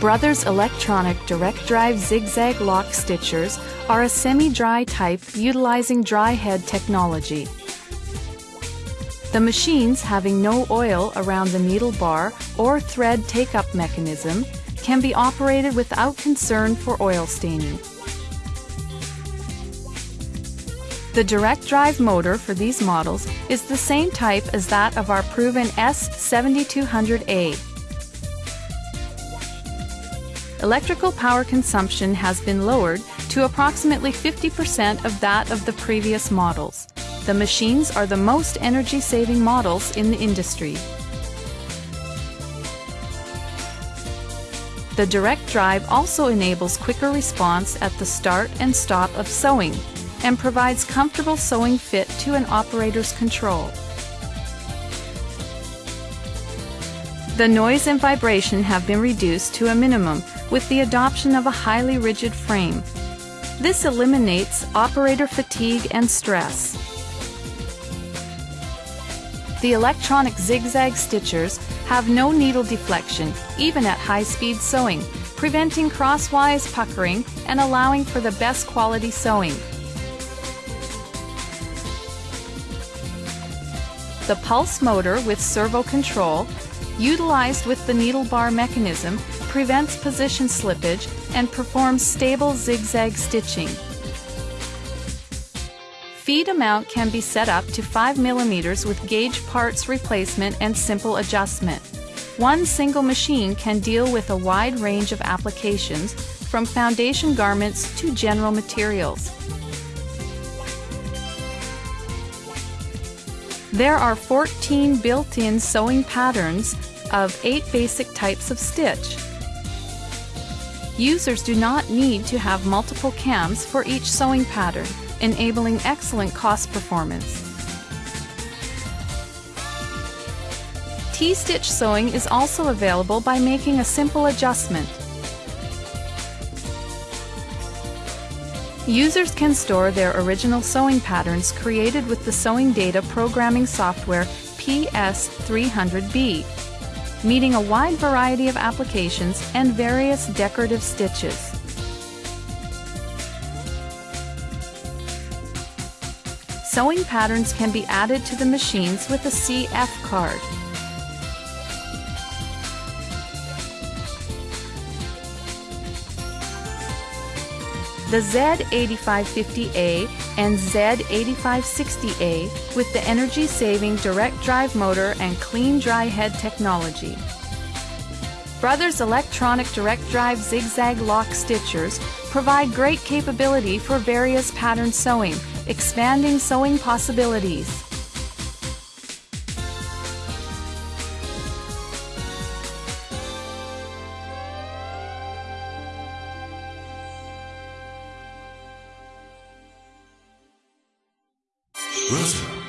Brothers Electronic Direct Drive Zigzag Lock Stitchers are a semi-dry type utilizing dry head technology. The machines having no oil around the needle bar or thread take-up mechanism can be operated without concern for oil staining. The direct drive motor for these models is the same type as that of our proven S7200A. Electrical power consumption has been lowered to approximately 50% of that of the previous models. The machines are the most energy-saving models in the industry. The direct drive also enables quicker response at the start and stop of sewing and provides comfortable sewing fit to an operator's control. The noise and vibration have been reduced to a minimum with the adoption of a highly rigid frame. This eliminates operator fatigue and stress. The electronic zigzag stitchers have no needle deflection, even at high-speed sewing, preventing crosswise puckering and allowing for the best quality sewing. The pulse motor with servo control, utilized with the needle bar mechanism, prevents position slippage and performs stable zigzag stitching. Feed amount can be set up to 5 mm with gauge parts replacement and simple adjustment. One single machine can deal with a wide range of applications, from foundation garments to general materials. There are 14 built-in sewing patterns of 8 basic types of stitch. Users do not need to have multiple cams for each sewing pattern, enabling excellent cost performance. T-stitch sewing is also available by making a simple adjustment. Users can store their original sewing patterns created with the sewing data programming software PS300B meeting a wide variety of applications and various decorative stitches. Sewing patterns can be added to the machines with a CF card. The Z8550A and Z8560A with the energy-saving direct drive motor and clean dry head technology. Brothers Electronic Direct Drive Zigzag Lock Stitchers provide great capability for various pattern sewing, expanding sewing possibilities. Rosa.